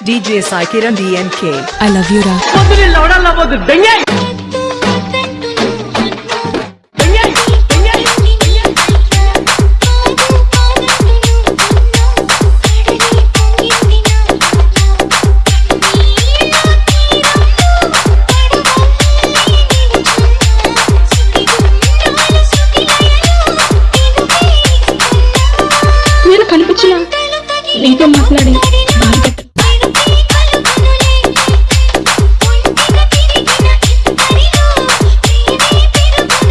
DJ Sai Kiran DNK. I love you రా నేను కనిపించిన నీతో మాట్లాడి బాధ